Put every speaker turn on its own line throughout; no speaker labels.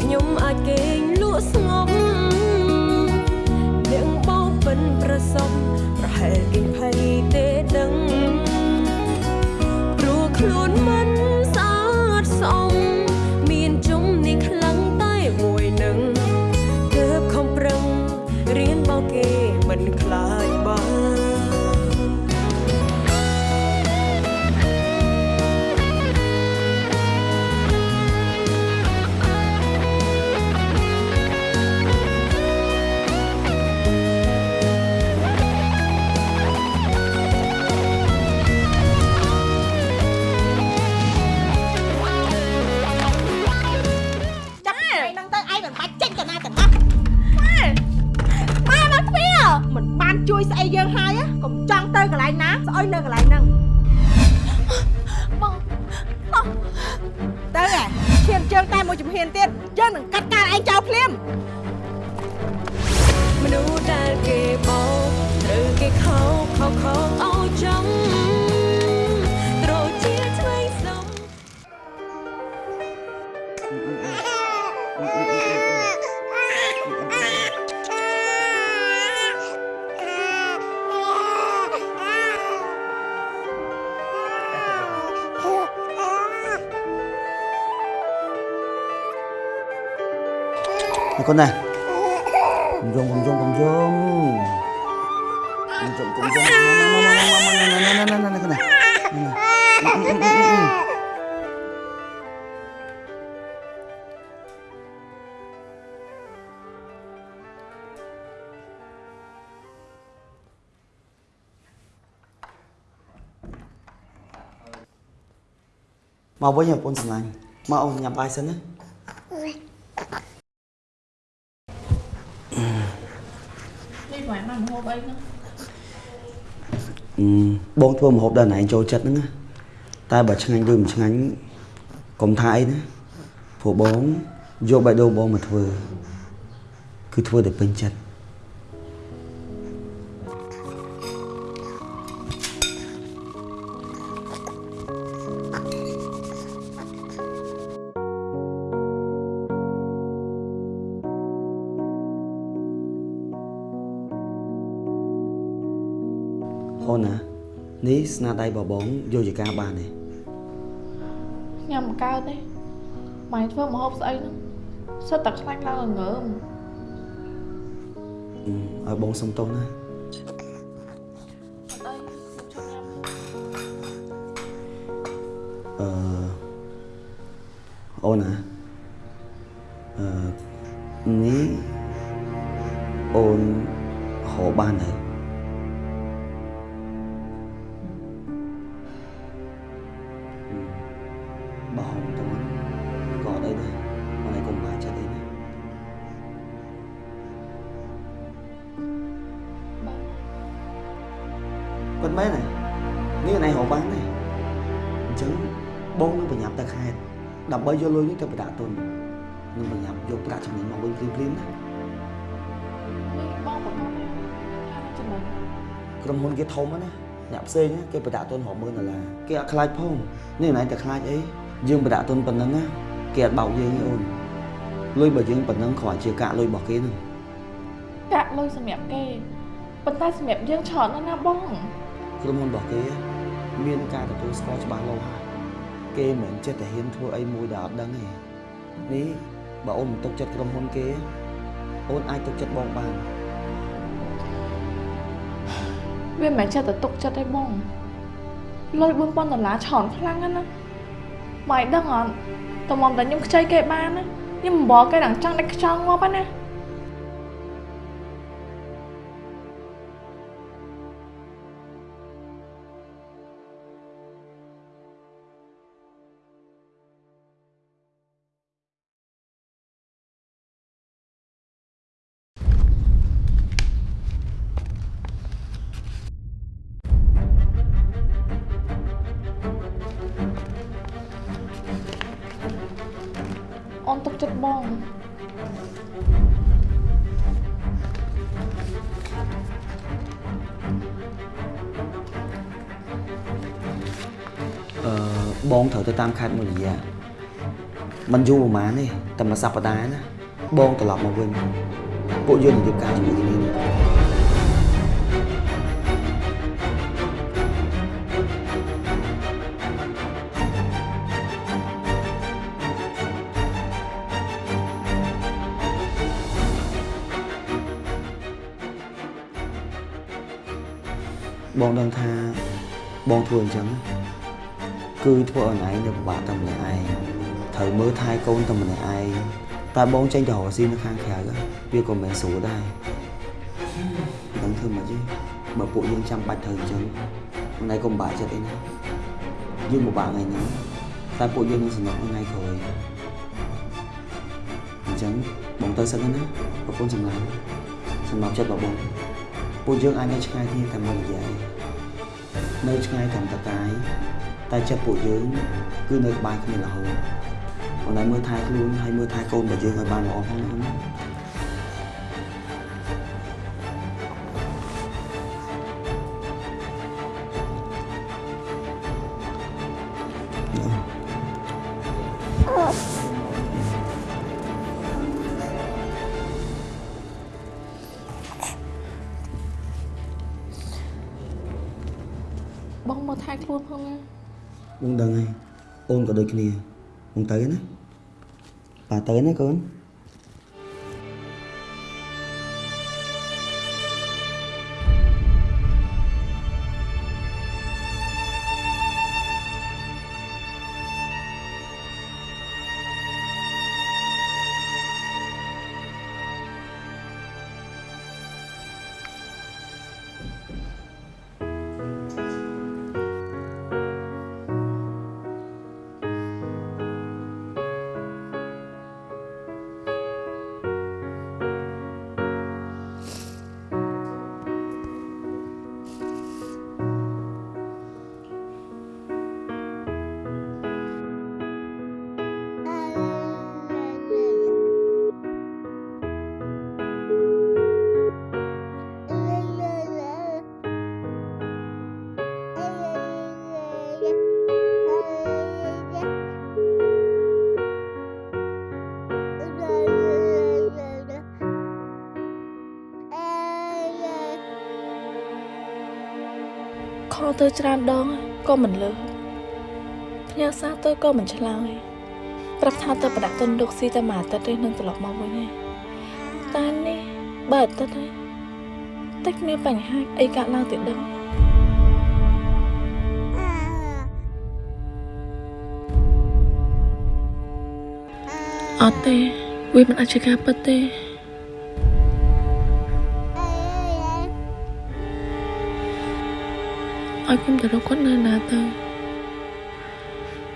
ខ្ញុំអាចគេងលក់ស្ងប់ ជួយស្អីយើង
ហើយហ៎កុំចង់ទៅកន្លែងណាស្អុយនៅកន្លែងហ្នឹងបងបងទៅហ៎ឈាមជើងតែមួយជំហានទៀតយើងនឹងកាត់ការឯងចោលភ្លាម
មនុស្សដែលគេបោកត្រូវគេខោខោខោអោយចំត្ con
này cùng rung cùng rung cùng rung cùng rung cùng rung con này con này con này mau bố nhập con thằng này mau ông nhập ai sân
មងមកហូបអីហ្នឹង
អឺបងធ្វើម្ហូបដល់ណែចូលចិត្តហ្នឹងណាតែបើឆ្ងាញ់ឬមិនឆ្ងាញ់កុំថាអីណាព្រោះបងយកបេះដូងបងមកធ្វើគឺធ្វើតែពេញចិត្ត ស្នាដៃរបស់បងយកជាការបានទេ
ញ៉ាំមិនកើតទេម៉ែធ្វើម្ហូបស្អីហ្នឹងសិតតែខ្លាញ់ឡើងល្ងើម
អឺឲ្យបងសុំទោសណា បាទពិតមែនទេនេះណៃរកបានទេអញ្ចឹងបងនឹងប្រញាប់ទៅខេត្តដើម្បីយកលុយនេះទៅប្រដាក់ទុននឹងប្រញាប់យកប្រាក់ចំណេញមកវិញភ្លាមៗណា
នេះបងប្រកាសថាចំណេញ
ក្រុមហ៊ុនគេធំណាអ្នកផ្សេងណាគេប្រដាក់ទុនរាប់ម៉ឺនដុល្លារគេអត់ខ្លាចផងនេះណៃតែខ្លាចអីយើងបដាក់ទុនប៉ុណ្ណឹងណាគេអត់បោកយើងទេអូនលុយបើយើងប៉ុណ្ណឹងគ្រាន់ជាកាក់លុយរបស់គេហ្នឹង
កាក់លុយសម្រាប់គេប៉ុន្តែសម្រាប់យើងច្រើនណាស់ណាបង
ក្រុមហ៊ុនរបស់គេមានការទទួលស្គាល់ច្បាស់លាស់ហើយគេមិនមែនចិត្តតែហ៊ានធ្វើអីមួយដែលអត់ដឹងទេនេះបើអូនមិនទុកចិត្តក្រុមហ៊ុនគេអូនអាចទុកចិត្តបងបាន
វាមិនមែនចេះតែទុកចិត្តទេបងលុយ4000ដុល្លារច្រើនខ្លាំងណាស់ណាម៉ៃដឹងអត់តមុំតែខ្ញុំខ្ចីគេបានណាខ្ញុំមិនបកគេដល់ចង់តែខ្ចង់ងាប់ហ្ងណាអូនទុកចិត្តបង
អឺបងត្រូវទៅតាមខេត្តមួយរយៈมันយូរប្រហែលទេតែមួយសប្តាហ៍ណាបងត្រឡប់មកវិញពួកយើងនឹងរៀបការជាមួយគ្នា បងដឹងថាបងធ្វើអញ្ចឹងគឺធ្វើឲ្យឯងនៅពិបាកតែម្នាក់ឯងត្រូវមើលថែកូនតែម្នាក់ឯងតែបងចេញទៅរកស៊ីនៅខាងក្រៅវាក៏មិនស្រួលដែរមិនដឹងធ្វើម៉េចទេបើពួកយើងចាំបាច់ត្រូវអញ្ចឹងថ្ងៃក៏ពិបាកចិត្តអីណាយើងពិបាកថ្ងៃហ្នឹងតែពួកយើងនឹងសំណុកថ្ងៃក្រោយអញ្ចឹងបងទៅសិនណាប្រពន្ធសម្លាញ់សម្រាប់ចិត្តរបស់បងពួកយើងអាចនៅឆ្ងាយគ្នាតែមួយរយៈឯង នៅឆ្ងាយត្រឹមតកាយតែចិត្តពួកយើងគឺនៅក្បែរគ្នារហូតប៉ុន្តែមើលថែខ្លួនហើយមើលថែកូនរបស់យើងឲ្យបានល្អផងណាអូនណា ដឹងហើយអូនក៏ដូចគ្នាបងទៅណាបាទទៅណាកូន
ទៅច្រើនដងក៏មិនលើផ្ញើសារទៅក៏មិនឆ្លើយប្រាប់ថាទៅប្រដាក់ទុនលោកស៊ីតែមួយអាទិត្យទេនឹងត្រឡប់មកវិញឯងតែនេះបើអាទិត្យហើយតែគ្មានបញ្ហាអីកើតឡើងទៀតដឹងអត់ទេវាមិនអាចជាការពិតទេ ឲ្យខ្ញុំទៅរកគាត់នៅណាទៅ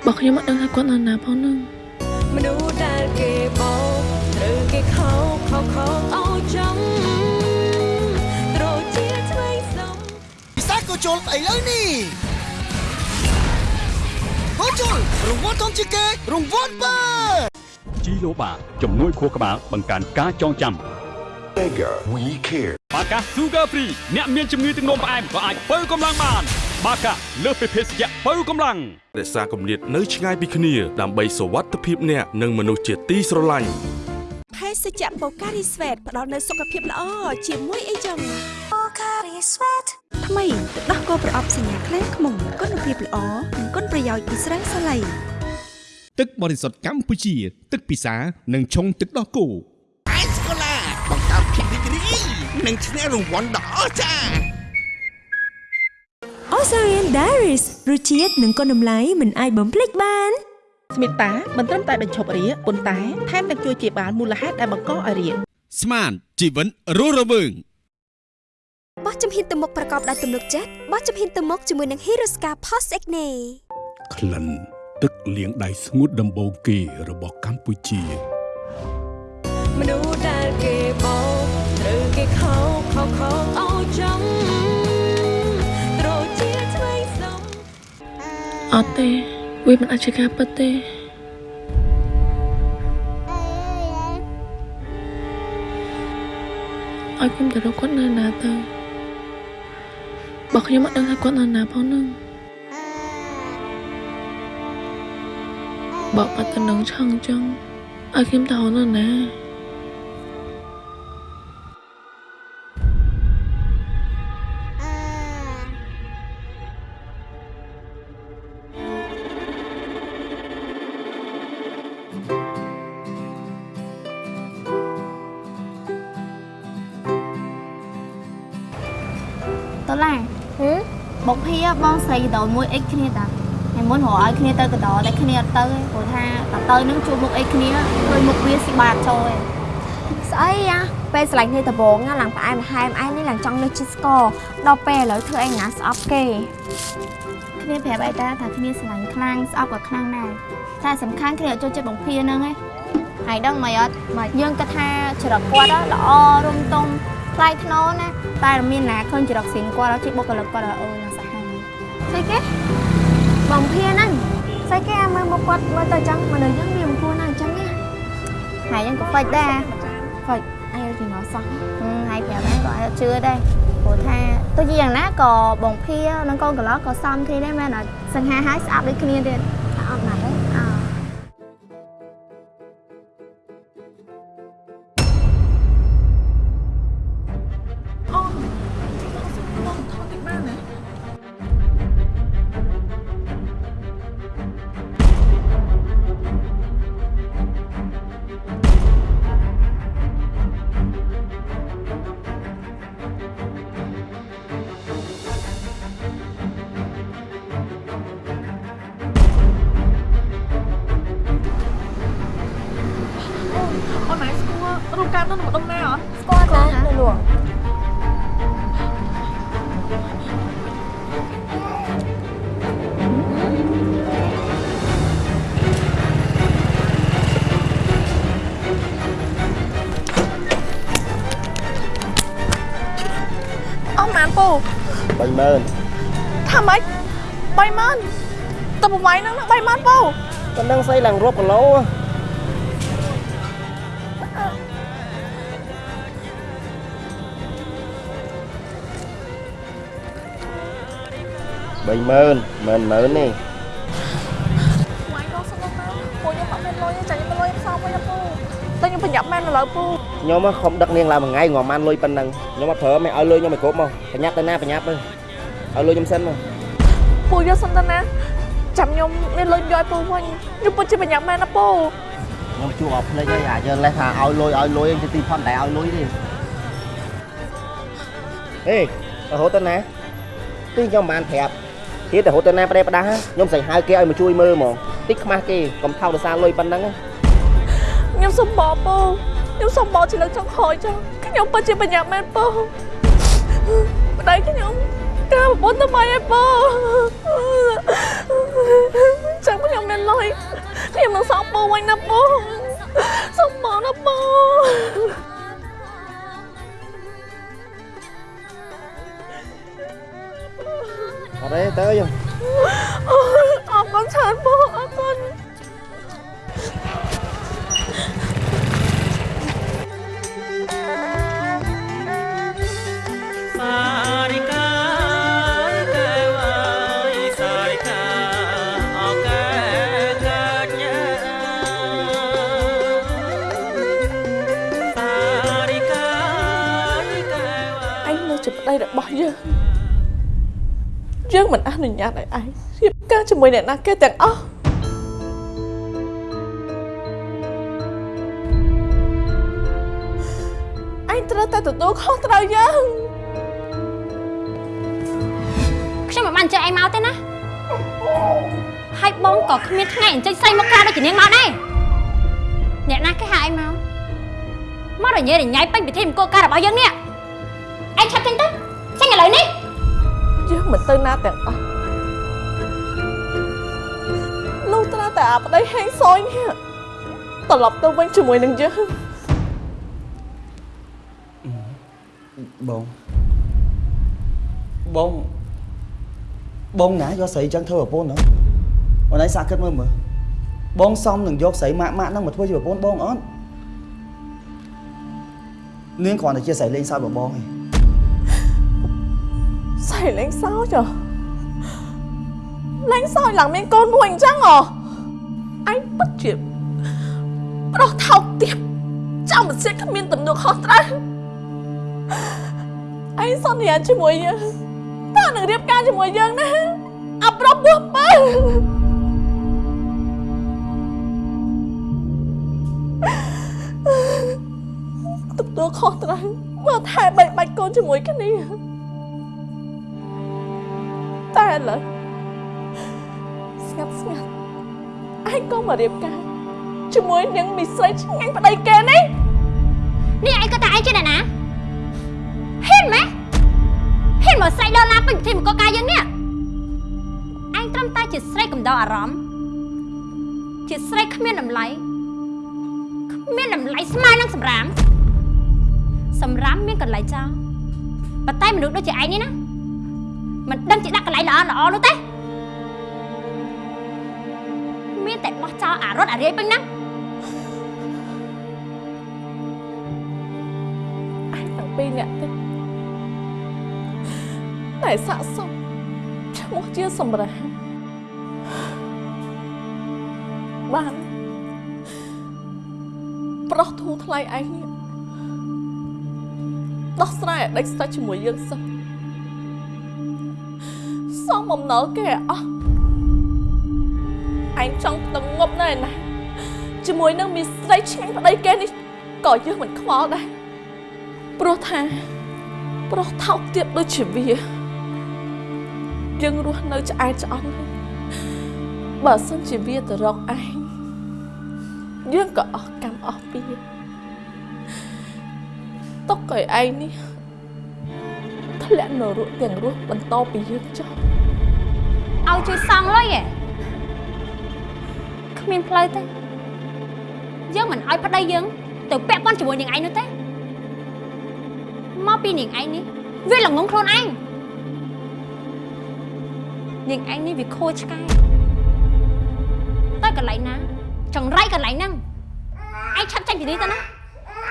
បើខ្ញុំអត់ដឹងថាគាត់នៅណាផងនឹង
មនុស្សដែលគេបោកត្រូវគេខោខោខោឲ្យចំត្រូវជាឆ្វេងសំ
ពិសេសក៏ជុលស្អីលើនេះក៏ជុលរង្វាន់ធំជាងគេរង្វាន់បើ
ជីឡូបាជំនួយខួរក្បាលបង្កើនការចងចាំ
Mega We Care
បាកា Sugar Free អ្នកមានជំងឺទឹកនោមផ្អែមក៏អាចបើកម្លាំងបាន បាកាលើសពីភេសជ្ជៈបើកម្លាំង
រក្សាគម្លាតនៅឆ្ងាយពីគ្នាដើម្បីសុវត្ថិភាពអ្នកនិងមនុស្សជាទីស្រឡាញ់
ភេសជ្ជៈបូការីស្វេតផ្ដល់នូវសុខភាពល្អជាមួយអីចឹង
ថ្មីទឹកដោះគោប្រអប់សញ្ញាខ្លែងខ្មុំគុណភាពល្អនិងគុណប្រយោជន៍ពីស្រាសាឡៃ
ទឹកបរិសុទ្ធកម្ពុជា ទឹកពិសា និងឆុងទឹកដោះគោ
និងឈ្នះរង្វាន់ដ៏អស្ចារ្យ
Osarian Diaries រសជាតិនិងគុណតម្លៃមិនអាចបំភ្លេចបាន
ស្មិតតាមិនត្រឹមតែបញ្ឈប់រាគប៉ុន្តែថែមទាំងជួយជាបាលមូលហេតុដែលបង្កឲ្យរាគ
ស្មានជីវិតរស់រវើង
បោះជំហានទៅមុខប្រកបដោយទំនុកចិត្តបោះជំហានទៅមុខជាមួយនឹង Hirosca Post Acne
ក្លិនទឹកលាងដៃស្ងួតដំបូងគេរបស់កម្ពុជា
មនុស្សដែលគេបោកត្រូវគេខោខោខោ អោចំត្រូវជាថ្មីសំ
អត់ទេវាមិនអាចជាការពិតទេឲ្យខ្ញុំទៅរកគាត់នៅណាទៅបើខ្ញុំអត់ដឹងថាគាត់នៅណាផងនឹងបើបាត់ទៅនឹងឆឹងចឹងឲ្យខ្ញុំទៅនៅណា
ស្រីកដោមួយអិចគ្នាតាហើយមុនរកឲ្យគ្នាទៅកដោតែគ្នាអត់ទៅទេព្រោះថាតទៅនឹងជួបមុខអិចគ្នាឃើញមុខវាស៊ីបាតចូលឯង
ស្អីយ៉ាពេលស្រឡាញ់គ្នាដំបងណាឡើងផ្អែមហែមឯងនេះឡើងចង់លើកជិះស្គរដល់ពេលឥឡូវធ្វើអីណាស្អប់គេ
គ្នាប្រាប់អីតាថាគ្នាស្រឡាញ់ខ្លាំងស្អប់ក៏ខ្លាំងដែរតែសំខាន់គ្នាអត់ចូលចិត្តបងភីហ្នឹងឯងហើយដឹងមិនអត់មកយើងគិតថាច្រកគាត់ល្អរុំតុងថ្លៃថ្នូរណាតែមានណាឃើញច្រកស្រីគាត់ជិះបុគ្គលិកគាត់អើណាសាហាវ
ស្អីគេបងភៀហ្នឹងស្អីគេអាមើលមកគាត់មើលទៅចឹងមនុស្សយើងវាមិនគួរណាអញ្ចឹងណា
ហើយយើងក៏ហ្វិចដែរ
ហ្វិចអីពីមកសោះ
ហឹមហើយប្រាប់ហ្នឹងក៏អត់ជឿដែរព្រោះថាទោះជាយ៉ាងណាក៏បងភានិងកូនកន្លោះក៏សំគ្នាដែរមែនអត់សង្ហាហើយស្អាប់ដូចគ្នាទៀត
30000
ថាម៉េច30000តើប្រវាយហ្នឹង30000ពូ
ប៉ុណ្ណឹងស្អីឡើងរាប់គីឡូ30000មិន10000ទេ
វាយដល់សុំមកពូខ្ញុំអត់មានលុយទេចាញ់ខ្ញុំលុយផ្សំវិញណាពូតែខ្ញុំប្រញាប់មែនឥឡូវពូ
ខ្ញុំខំដឹកនាងឡើងមួយថ្ងៃងាប់បានលុយប៉ុណ្ណឹងខ្ញុំអត់ប្រើមិនឲ្យលុយខ្ញុំឲ្យគ្រប់មកប្រញាប់ទៅណាប្រញាប់ទៅឲ្យលុយខ្ញុំសិនមក
ពូយកសិនទៅណាចាំខ្ញុំមានលុយយកឲ្យពូវិញខ្ញុំពិតជាប្រញាប់មែនណាពូ
ខ្ញុំជួបអត់ភ្លេចហើយអាចលេះថាឲ្យលុយឲ្យលុយទៅទីផុនតែឲ្យលុយទេហេរហូតទៅណាទីខ្ញុំមិនបានប្រាប់ទៀតរហូតទៅណាប្រេប្រដាស់ខ្ញុំស្អីហៅគេឲ្យមកជួយមើលហ្មងតិចខ្មាស់គេកុំថោកដោយសារលុយប៉ុណ្ណឹង
ខ្ញុំសុំបោពូ ខ្ញុំសុំបោជាលើកចុងក្រោយចុះខ្ញុំពិតជាប្រញាប់មែនពូប្តីខ្ញុំការប្រពន្ធទៅមកឲ្យពូចាំខ្ញុំមានលុយខ្ញុំនឹងសងពូវិញណាពូសុំបោណាពូ
អត់ទេទៅយើង
អរគុណច្រើនពូអរគុណ យើងមិនអនុញ្ញាតឲ្យឯងរៀបការជាមួយអ្នកណាគេទាំងអស់ឯងត្រូវតែទទួលខុសត្រូវយើង
ខ្ញុំមិនបានអញ្ជើញឯងមកទេណាហើយបងក៏គ្មានថ្ងៃអញ្ជើញស្រីមកក្រៅដូចជានាងមកដែរអ្នកណាគេហៅឯងមកមករញ៉េរញ៉ៃពេញពិធីមង្គលការរបស់យើងនេះឯងឆាប់ចេញទៅចេញឥឡូវនេះ
យើងមិនទៅណាទាំងអស់លុះត្រាតែអាប្តីហេងសយនេះត្រឡប់ទៅវិញជាមួយនឹងយើង
បងបងបងណាយកស្រីចឹងធ្វើប្រពន្ធហ្នឹងអូនឯងសាកគិតមើលមើលបងសំនឹងយកស្រីម៉ាក់ម៉ាក់ហ្នឹងមកធ្វើជាប្រពន្ធបងអត់នាងគ្រាន់តែជាស្រីលេងសើចរបស់បងឯង
សៃលេងសើចហ៎លេងសើចឡើងមានកូនមួយអញ្ចឹងហ៎ឯងពិតជាប្រុសថោកទាបចាំមិនសៀតគ្មានទំនួលខុសត្រូវឯងសន្យាជាមួយយើងតើនឹងរៀបការជាមួយយើងណាអប្រុសពោះបើទទួលខុសត្រូវមើលថែបែកបាច់កូនជាមួយគ្នា តែឥឡូវស្ងាត់ស្ងាត់ឯងក៏មករៀបការជាមួយនឹងមីស្រីឆ្ងាញ់ប្តីគេនេះ
នេះឯងក៏តែឯងជាអ្នកណាហ៊ានម៉េះហ៊ានមកស្រីដល់ណាពេញពិធីមង្គលការយើងនេះឯងត្រឹមតែជាស្រីកំដៅអារម្មណ៍ជាស្រីគ្មានតម្លៃគ្មានតម្លៃស្មើនឹងសម្រាមសម្រាមមានកន្លែងចោលប៉ុន្តែមនុស្សដូចជាឯងនេះណា មិនដឹងជាដាក់កន្លែងល្អល្អនោះទេមានតែបោះចោលអារត់អារាយពេញហ្នឹង
ឯងទាំងពីរនាក់ទេតែស័កសមឈ្មោះជាសម្រាប់បានប្រុសធូរថ្លៃឯងនេះដោះស្រាយឲ្យដេចស្ដេចជាមួយយើងសិន សំបំណុលគេឲ្យអស់ឯងចង់ទៅងប់ណែណាជាមួយនឹងមីស្រីឆ្ងាញ់ប្តីគេនេះក៏យើងមិនខ្វល់ដែរព្រោះថាប្រុសថោកទៀតដូចជាវាយើងរស់នៅឆ្អែតឆ្អន់ហើយបើសិនជាវាទៅរកឯងយើងក៏អស់កម្មអស់ពីទុកឲ្យឯងនេះធ្លាក់នរកទាំងរស់បន្តពីយើងចុះ
ឲ្យជួយសងលុយឯងគ្មានផ្លូវទេយើងមិនឲ្យប្តីយើង ទៅពាក់ព័ន្ធជាមួយនាងឯងនោះទេមកពីនាងឯងនេះវាល្ងងខ្លួនឯងនាងឯងនេះវាខូចឆ្កែទៅកន្លែងណា ចង្រៃកន្លែងហ្នឹងឯងឆាប់ចេញពីនេះទៅណា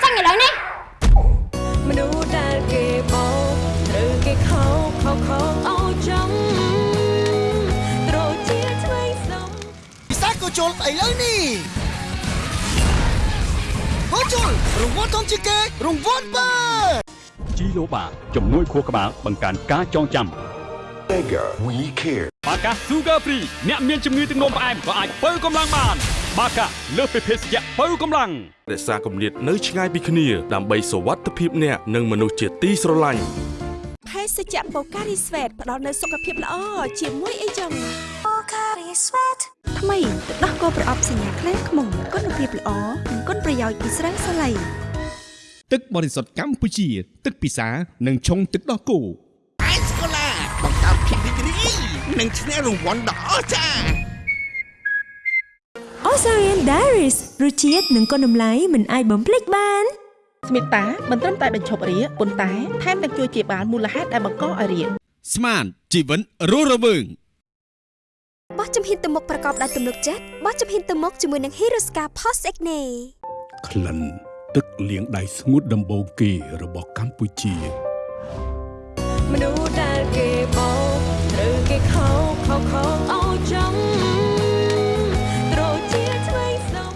ចេញឥឡូវនេះ
មនុស្សដែលគេបោកត្រូវគេខោខោខោឲ្យចំត្ជុ
លឥឡូវនេះហូជុលរង្វាន់ធំជាងគេរង្វាន់បើ
ជីឡូបាជំនួយខួរក្បាលបង្កើនការចងចាំ
Mega We Care
បាកា Sugar Free អ្នកមានជំងឺទឹកនោមផ្អែមក៏អាចបើកម្លាំងបានបាកាលើសពីភេសជ្ជៈបើកម្លាំង
រក្សាគម្លាតនៅឆ្ងាយពីគ្នាដើម្បីសុវត្ថិភាពអ្នកនិងមនុស្សជាទីស្រឡាញ់
ភេសជ្ជៈបូការីស្វេតផ្ដល់នូវសុខភាពល្អជាមួយអីចឹងបូការីស្វេតថ្មីទឹកដោះគោប្រអប់សញ្ញាខ្លែងខ្មុំគុណភាពល្អនិងគុណប្រយោជន៍ពីស្រាសាឡៃ
ទឹកបរិសុទ្ធកម្ពុជា ទឹកពិសានិងឆុងទឹកដោះគោ
អេសកូឡាបង្កើតភាពរីករាយនិងឈ្នះរង្វាន់ដ៏អស្ចារ្យ
Osarian Diaries រសជាតិនិងគុណតម្លៃមិនអាចបំភ្លេចបាន
ស្មីតាមិនត្រឹមតែបញ្ឈប់រាគប៉ុន្តែថែមទាំងជួយជាបាលមូលហេតុដែលបង្កឲ្យរាគ
ស្មានជីវិតរស់រវើង
បោះជំហានទៅមុខប្រកបដោយទំនុកចិត្តបោះជំហានទៅមុខជាមួយនឹង Hirosca Post Acne
ក្លិនទឹកលាងដៃស្ងួតដំបូងគេរបស់កម្ពុជា
មនុស្សដែលគេបោកត្រូវគេខោខោខោឲ្យចំត្រូវជាឆ្វេងស្ដំ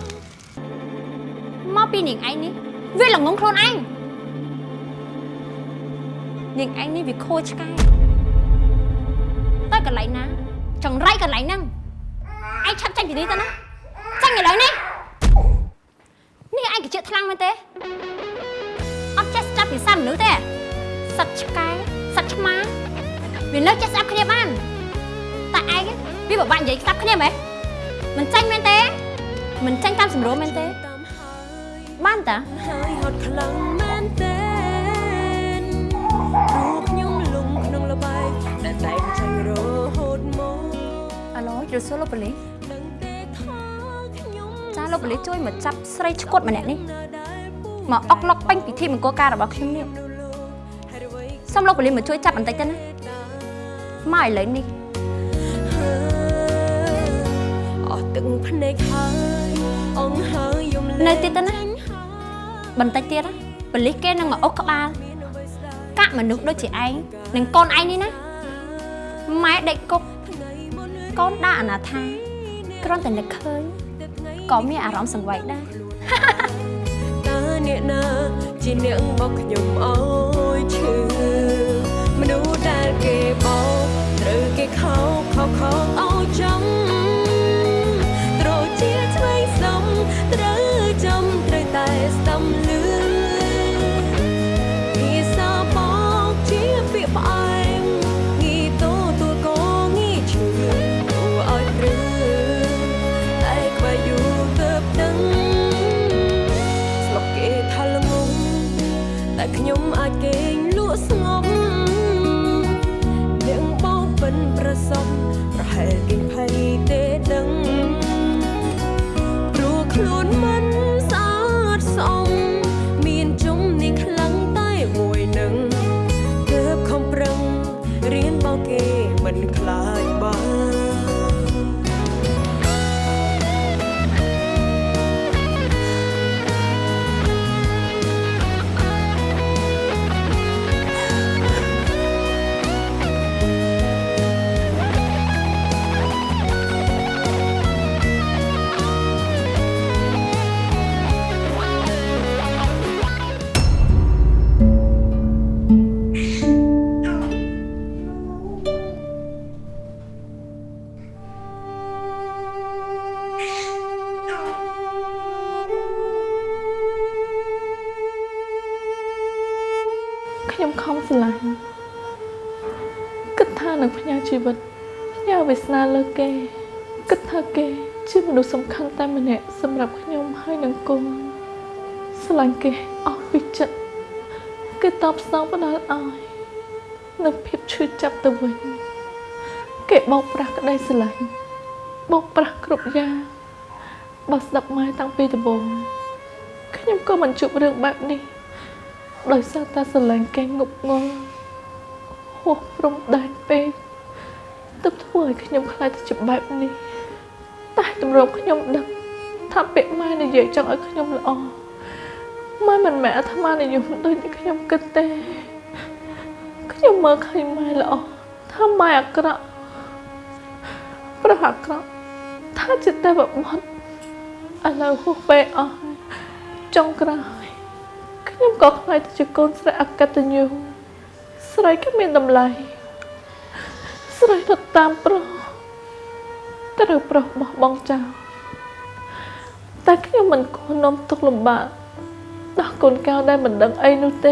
មកពីនាងឯងនេះ វាល្ងងខ្លួនឯងនាងឯងនេះវាខូចឆ្កែទៅកន្លែងណា ចង្រៃកន្លែងហ្នឹងឯងឆាប់ចាញ់ពីនេះទៅណាចាញ់ឥឡូវនេះនេះឯងកជាខ្លាំងមែនទេអត់ចេះស្ដាប់ភាសាមនុស្សទេសត្វឆ្កែសត្វឆ្មាវានៅចេះស្ដាប់គ្នាបានតែឯងវាពិបាកនិយាយស្ដាប់គ្នាមែនមិនចាញ់មែនទេមិនចាញ់តាមសម្រួលមែនទេ បានតា
ហើយហត់ខ្លាំងមែនទេព្រោះខ្ញុំលំក្នុងលបែងដែលតែងចាញ់រហូតមក
អាឡូយល់សួរលោកប៉ូលីសចាលោកប៉ូលីសជួយមកចាប់ស្រីឈួតម្នាក់នេះមកអុកឡុកពេញពិធីមង្គលការរបស់ខ្ញុំនេះសូមលោកប៉ូលីសមកជួយចាប់បន្តិចទៅណាមកឥឡូវនេះ
អស់ទឹកភ្នែកហើយអងហើយយំ
នៅទៀតទៅណា បន្តិចទៀតណាប៉ូលីសគេនឹងមកអុកក្បាលកាក់មនុស្សដូចជាឯងនិងកូនឯងនេះណាម៉ែដេកគុកកូនដាក់អនាថាគ្រាន់តែនឹកឃើញក៏មានអារម្មណ៍សង្វេគដែរ
តើអ្នកណាជាអ្នករបស់ខ្ញុំអើយឈឺមនុស្សដែលគេបោកត្រូវគេខោកខោកខោកអោយចំត្ខ្ញុំអាចគេង ជី
វិតផ្ញើវាសនាលើគេគិតថាគេ ជាមនុស្សសំខាន់តែម្នាក់សម្រាប់ខ្ញុំហើយនឹងកូនស្រឡាញ់គេអស់ពីចិត្តគេតបស្នងផ្ដាល់ឲ្យនៅភាពឈឺចាប់ទៅវិញគេបោកប្រាស់ក្តីស្រឡាញ់បោកប្រាស់គ្រប់យ៉ាងបើស្ដាប់ម៉ែតាំងពីដំបូងខ្ញុំក៏មិនជួបរឿងបែបនេះដោយសារតែស្រឡាញ់គេងប់ងល់ហួសព្រំដែនពេក ទើបធ្វើឲ្យខ្ញុំខ្លាចទៅជាបែបនេះតែតម្រុំខ្ញុំដឹងថាពាក្យម៉ែនិយាយចង់ឲ្យខ្ញុំល្អម៉ែមិនមែនអាត្មានិយមដូចที่ខ្ញុំគិតទេខ្ញុំមើលឃើញម៉ែល្អថាម៉ែអាក្រក់ប្រហអាក្រក់ថាជាតែបបត់ឥឡូវហួសពេកអស់ហើយចុងក្រោយខ្ញុំក៏ខ្លាចទៅជាកូនស្រីអកតញ្ញូស្រីគ្មានតម្លៃ ស្រីទៅតាមប្រុសត្រូវប្រុសបោះបង់ចោលតែខ្ញុំមិនគួរនាំទុកលំបាកដល់កូនកៅដែលមិនដឹងអីនោះទេ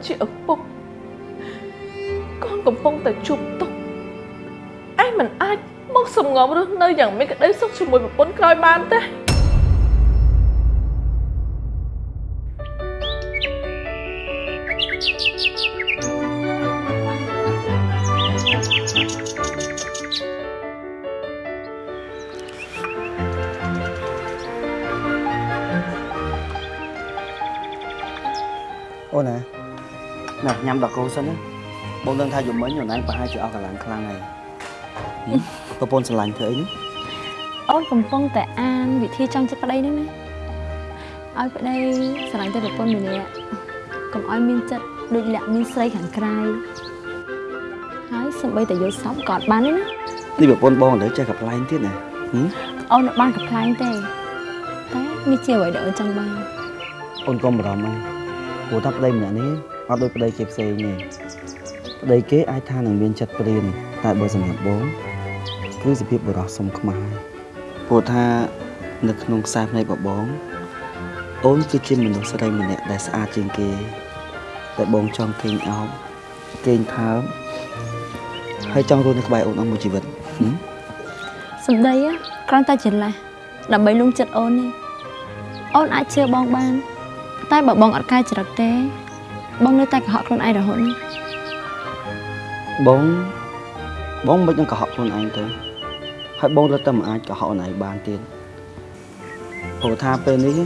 ឯងក៏ជាឪពុកកូនកំពុងតែជួបទុក្ខឯងមិនអាចមកសំងំរស់នៅយ៉ាងមានក្តីសុខជាមួយប្រពន្ធក្រោយបានទេ
ណាញ៉ាំដល់កូនសិនណាបងដឹងថាយំមិញអូនឯងប្រហែលជាអស់កម្លាំងខ្លាំងហើយហឹមប្រពន្ធស្រឡាញ់ធ្វើអីនេះ
អូនកំពុងតែអានវិធីចង់ចិត្តប្តីហ្នឹងណាឲ្យប្តីស្រឡាញ់តែប្រពន្ធម្នាក់កុំឲ្យមានចិត្តដូចលាក់មានស្រីខាងក្រៅហើយសម្បីតែយកសពក៏អត់បានទេណា
នេះប្រពន្ធបងឥឡូវចេះកំ pl ែងទៀតណាហឹម
អូនអត់បានកំ pl ែងទេតែនេះជាអ្វីដែលអូនចង់បាន
អូនកុំបារម្ភហើយព្រោះថាប្តីម្នាក់នេះ អត់ដូចប្តីគេផ្សេងទេប្តីគេអាចថានឹងមានចិត្តព្រានតែបើសម្រាប់បងគឺសភាពបរោះសុំខ្មាស់ព្រោះថានៅក្នុងខ្សែភ្នែករបស់បងអូនគឺជាមនុស្សស្រីម្នាក់ដែលស្អាតជាងគេតែបងចង់គេងអោបគេងថើបហើយចង់រស់នៅក្បែរអូនអស់មួយជីវិតហឹម
សម្ដីណាគ្រាន់តែច្រឡះដើម្បីលួងចិត្តអូននេះអូនអាចជឿបងបាន តែបើបងអត់កែចរិតទេ បងនៅតែកុហកខ្លួនឯងរហូតនេះ
បងបងមិននឹងកុហកខ្លួនឯងទៅហើយបងរត់តែមិនអាចកុហកអូនឯងបានទៀតព្រោះថាពេលនេះ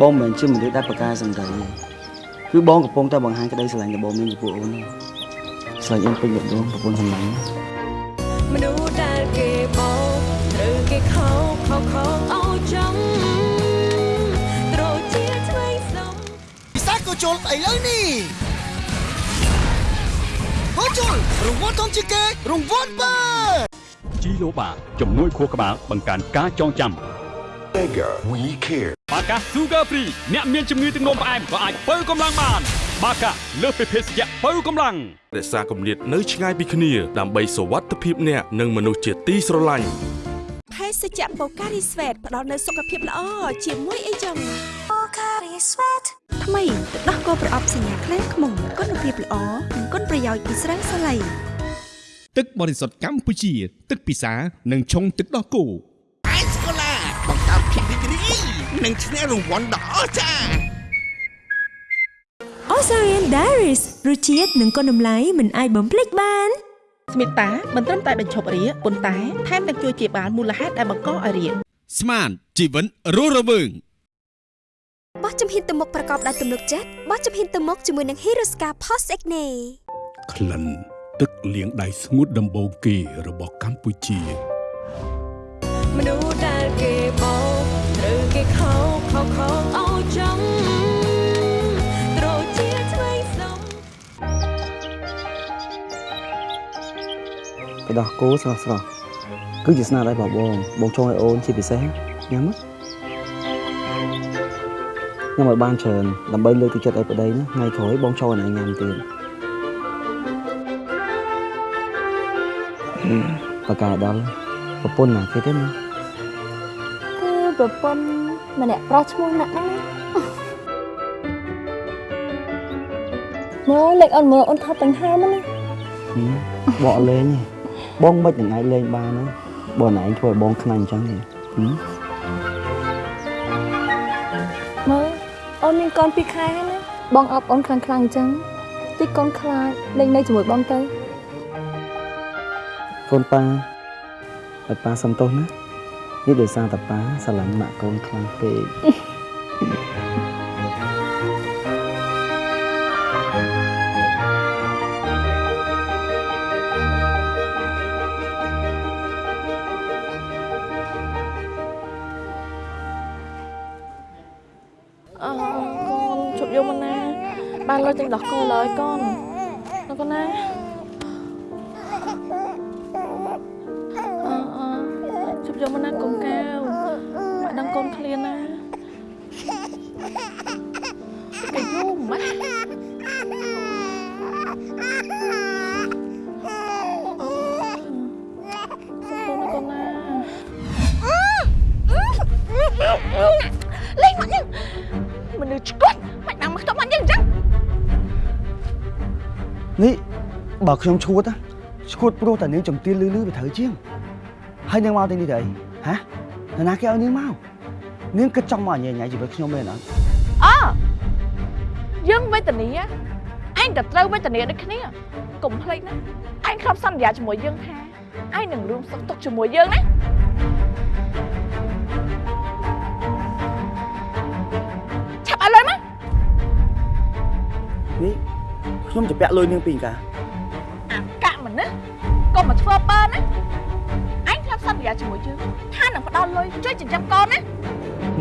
បងមិនមែនជាមនុស្សដែលប្រកែសម្ដីទេគឺបងកំពុងតែបង្ហាញក្តីស្រឡាញ់របស់បងមានចំពោះអូនទេស្រឡាញ់អូនពេញបេះដូងប្រពន្ធសម្លាញ់
មនុស្សដែលគេបោកត្រូវគេខោខោខោឲ្យចំត្ជុ
លឥឡូវនេះហូជុលរង្វាន់ធំជាងគេរង្វាន់បើ
ជីឡូបាជំនួយខួរក្បាលបង្កើនការចងចាំ
Mega We Care
បាកា Sugar Free អ្នកមានជំងឺទឹកនោមផ្អែមក៏អាចបើកម្លាំងបានបាកាលើសពីភេសជ្ជៈបើកម្លាំង
រក្សាគម្លាតនៅឆ្ងាយពីគ្នាដើម្បីសុវត្ថិភាពអ្នកនិងមនុស្សជាទីស្រឡាញ់
ភេសជ្ជៈបូការីស្វេតផ្ដល់នូវសុខភាពល្អជាមួយអីចឹងបូការីស្វេតថ្មីទឹកដោះគោប្រអប់សញ្ញាខ្លាំងខ្មុំគុណភាពល្អនិងគុណប្រយោជន៍ពីស្រាសាឡៃ
ទឹកបរិសុទ្ធកម្ពុជា ទឹកពិសានិងឆុងទឹកដោះគោ
អេសកូឡាបង្កើតភាពរីករាយនិងឈ្នះរង្វាន់ដ៏អស្ចារ្យ
Osarian Diaries រសជាតិនិងគុណតម្លៃមិនអាចបំភ្លេចបាន
ស្មិតាមិនត្រឹមតែបញ្ឈប់រាគប៉ុន្តែថែមទាំងជួយជាបាលមូលហេតុដែលបង្កឲ្យរាគ
ស្មានជីវិតរស់រវើង
បោះជំហានទៅមុខប្រកបដោយទំនុកចិត្តបោះជំហានទៅមុខជាមួយនឹង Hirosca Post Acne
ក្លិនទឹកលាងដៃស្ងួតដំបូងគេរបស់កម្ពុជា
មនុស្សដែលគេបោកត្រូវគេខោខោខោឲ្យចំត្ទៅ
ដោះគោស្រស់ស្រស់គឺជាស្នាដៃរបស់បងបងចង់ឲ្យអូនជាពិសេសញ៉ាំមកញ៉ាំឲ្យបានច្រើនដើម្បីលើកទឹកចិត្តឲ្យប្តីណាថ្ងៃក្រោយបងចូលឲ្យណៃញ៉ាំទៀតហឹមបកកាយដល់ប្រពន្ធណាគេទេណា
គឺប្រពន្ធម្នាក់ប្រុសឈ្មោះណាក់ហ្នឹងណាមកលេខអូនមើលអូនថតទាំងហើមណា
ហឹមបកលេងទេ បងមិននឹងអាចលេងបានណាបងណែឯងធ្វើឲ្យបងខ្លាញ់អញ្ចឹងទេហឹម
មើលអូនមានកូនពីរខែហើយណាបងអប់អូនខ្លាំងខ្លាំងអញ្ចឹងតិចកូនខ្លាចលេងនៅជាមួយបងទៅ
កូនប៉ាឲ្យប៉ាសំទោសណានេះដោយសារតែប៉ាស្រឡាញ់ម៉ាក់កូនខ្លាំងពេក
ត់កូនឡើយកូនលោកកូនណាអឺអឺជប់យកមកណាកុំកៅមកដឹងកូនឃ្លានណាគេយូរម៉ា
ស់ ខ្ញុំ
ឈួតណាឈួតព្រោះតែនាងចំទានលឺលឺវាត្រូវជាងហើយនាងមកទីនេះទៅអីហ៎នរណាគេឲ្យនាងមកនាងគិតចង់មកញ៉ៃញ៉ៃជីវិតខ្ញុំមែនអត់
អយើងវេទនាឯងក៏ត្រូវវេទនាដូចគ្នាកុំភ្លេចណាឯងធ្លាប់សន្យាជាមួយយើងថាឯងនឹងរួមសុខទុក្ខជាមួយយើងណាឆាប់ឲ្យលុយមក
នេះខ្ញុំจะពាក់លុយនាងពីកា
ធ្លាប់សន្យាជាមួយយើងថានឹងផ្ដល់លុយជួយចិញ្ចឹមកូនណា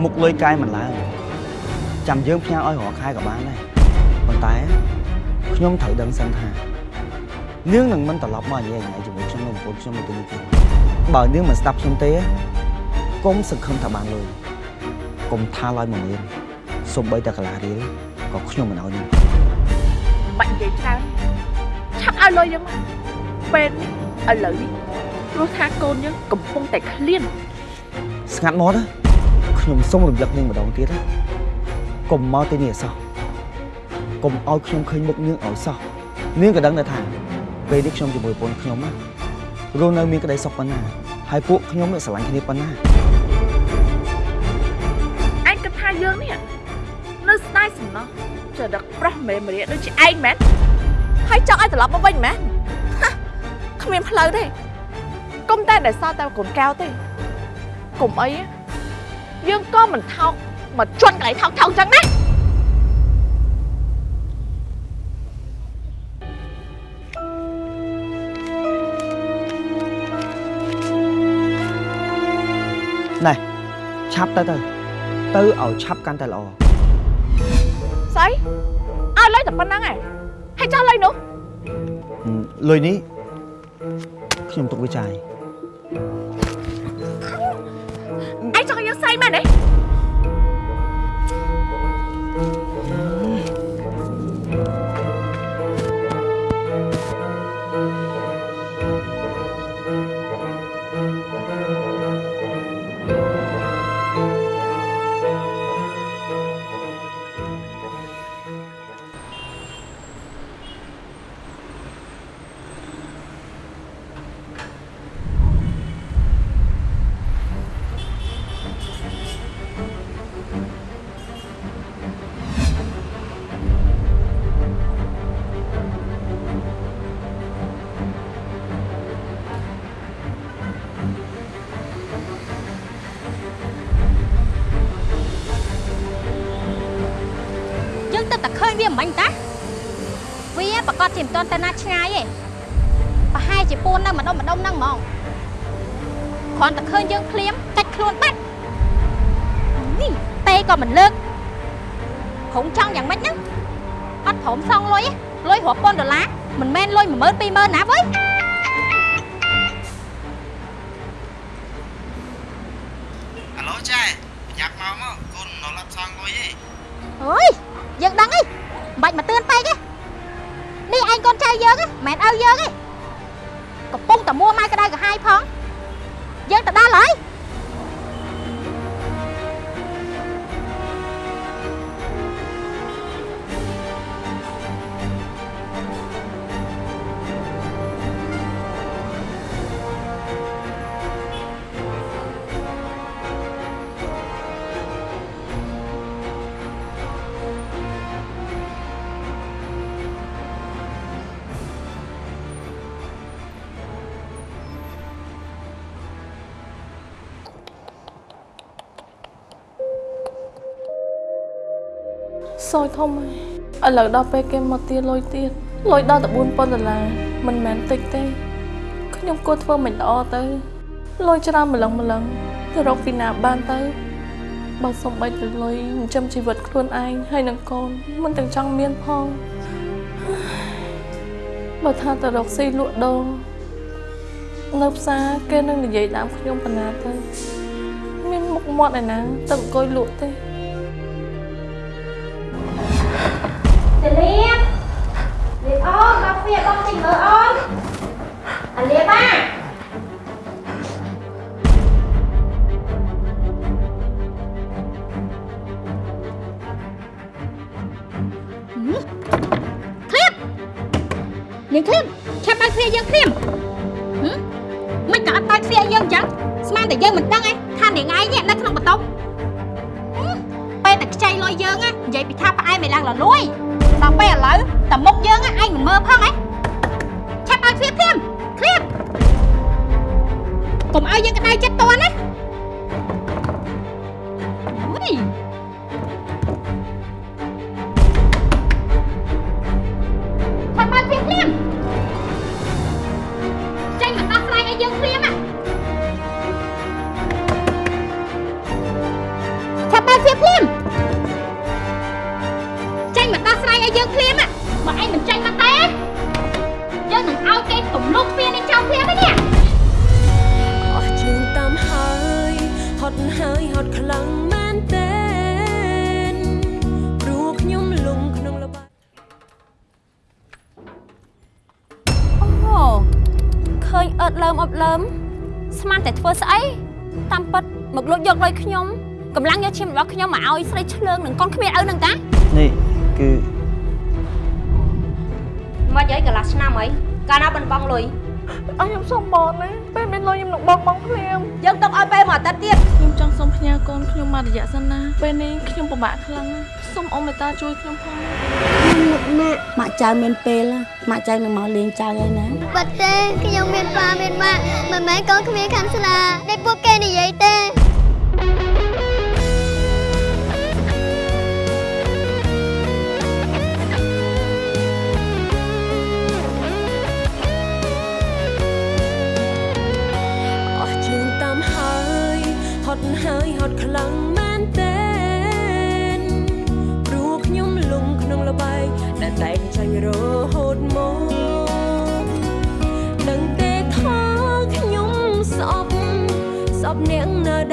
មុខលុយកាយមិនឡើងចាំយើងផ្ញើឲ្យរាល់ខែក៏បានដែរប៉ុន្តែខ្ញុំត្រូវដឹងសិនថានាងនឹងមិនត្រឡប់មកញ៉ៃញ៉ៃជាមួយខ្ញុំនិងប្រពន្ធខ្ញុំនៅទីនេះទេបើនាងមិនស្ដាប់ខ្ញុំទេកុំសង្ឃឹមថាបានលុយកុំថាឡើយមួយមានសូម្បីតែកន្លះរៀលក៏ខ្ញុំមិនឲ្យនាង
បាច់និយាយច្រើនឆាប់ឲ្យលុយយើងមកពេលនេះឥឡូវនេះ ព្រោះថាកូនយើងកំពុងតែឃ្លាន
ស្ងាត់មកណាខ្ញុំសូមរំលឹកនាងម្ដងទៀតណាកុំមកទីនេះឲ្យសោះកុំឲ្យខ្ញុំឃើញមុខនាងឲ្យសោះនាងក៏ដឹងដែរថាពេលនេះខ្ញុំជាមួយប្រពន្ធខ្ញុំណារស់នៅមានក្តីសុខប៉ុណ្ណាហើយពួកខ្ញុំនេះស្រឡាញ់គ្នាប៉ុណ្ណា
ឯងគិតថាយើងនេះនៅស្ដាយសំណោះចរិតប្រុសម្រេម្រាដូចជាឯងមែនហើយចង់ឲ្យត្រឡប់មកវិញមែនហាគ្មានផ្លូវទេកុំ តែដែលសល់តែកូនកៅទេកុំអីណាយើងក៏មិនថោកមកជន់កន្លែងថោកថោកចឹងណា
ណែឆាប់ទៅទៅទៅឲ្យឆាប់កាន់តែល្អ
ស្អីឲ្យលុយតែប៉ុណ្ណឹងឯងហើយចោះលុយនោះ
ហឹមលុយនេះខ្ញុំទុកវាចាយ
ឯងចង់
10000 20000ណាវើយ
អាឡូចែប្រញាប់មកមកកូននៅឡាប់សងលុយឯង
អើយយើងដឹងអីមិនបាច់មកទឿនពេកទេនេះឯងកូនចៅយើងហ៎មិនមែនឪយើងទេកំពុងតែមួម៉ៅក្តៅក្រហាយផងយើងទៅដល់ហើយ
សោយធំហើយឥឡូវដល់ពេលគេមកទាលុយទៀតលុយដល់តែ4000ដុល្លារមិនមែនតិចទេខ្ញុំគួរធ្វើមិនល្អទៅលុយច្រើនម្លឹងម្លឹងទៅរកពីណាបានទៅបើសំបីទៅលុយចិញ្ចឹមជីវិតខ្លួនឯងហើយនឹងកូនមិនទាំងចង់មានផងបើថាទៅរកស៊ីលក់ដូរនៅផ្សារគេនឹងនិយាយតាមខ្ញុំប៉ុណ្ណាទៅមានមុខមាត់ឯណាទៅអង្គុយលក់ទេ
លៀបលៀបអូនមកវាបងតិចមើលអូនអាលៀបអាឃ្លៀបនាងឃ្លៀបឆាប់បើកទ្វារយើងភ្លាមហឹមមិនក៏អត់បើកទ្វារយើងអញ្ចឹងស្មានតែយើងមិនដឹងឯងថានាងឯងនេះនៅក្នុងបន្ទប់ហឹមពេលតែខ្ចីលុយយើងណានិយាយពីថាផ្អែមឯឡើងលលួយ ដល់ពេលឥឡូវតែមុខយើងឯងមិនមើលផងឯងឆាប់បើកទ្វារភ្លាមឃ្លៀបកុំឲ្យយើងក្តៅចិត្តតណា
ត់ខ្លាំងមែនតើព្រោះខ្ញុំលងក្នុងលបា
អូឃើញអឺតលើមអប់លើមស្មានតែធ្វើស្អីតាមពិតមកលួចយកលុយខ្ញុំកម្លាំងយកឈាមរបស់ខ្ញុំមកឲ្យស្រីឆ្លើងនឹងកូនគ្មានឪនឹងតា
នេះគឺ
មកយាយកន្លះឆ្នាំអីកាលណាបន្បងលុយ
អស់ខ្ញុំសុំបងណា ពេលមានលុយខ្ញុំនឹងបងបងភ្លាម
យើងទុកឲ្យពេលមួយអាទិត្យទៀត
ខ្ញុំចង់សុំផ្ញើកូនខ្ញុំមករយៈសិនណាពេលនេះខ្ញុំពិបាកខ្លាំងណាស់សូមអ៊ំមេត្តាជួយខ្ញុំផង
ម៉ាក់ម៉ាក់ចៅមានពេលម៉ាក់ចៅនឹងមកលេងចៅហើយណា
បាត់ទេខ្ញុំមានប៉ាមានម៉ាក់មិនមែនកូនគ្មានខាន់ស្លាដែលពួកគេនិយាយទេ
ត់ហើយហត់ខ្លាំងមែនតើព្រោះខ្ញុំលងក្នុងលបែងដែលតែងចាញ់រហូតមកនឹងទេថាខ្ញុំស្អប់ស្អប់អ្នកណា